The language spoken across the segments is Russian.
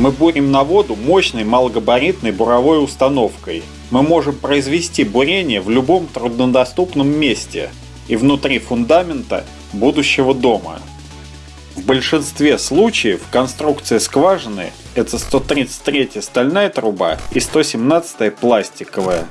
Мы бурим на воду мощной малогабаритной буровой установкой. Мы можем произвести бурение в любом труднодоступном месте и внутри фундамента будущего дома. В большинстве случаев конструкция скважины – это 133 стальная труба и 117 пластиковая.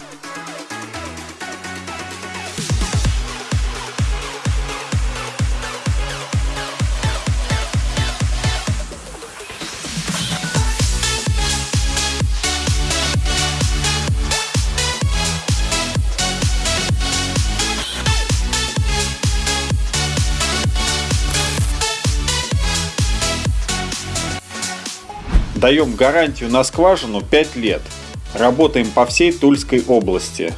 Даем гарантию на скважину 5 лет. Работаем по всей Тульской области.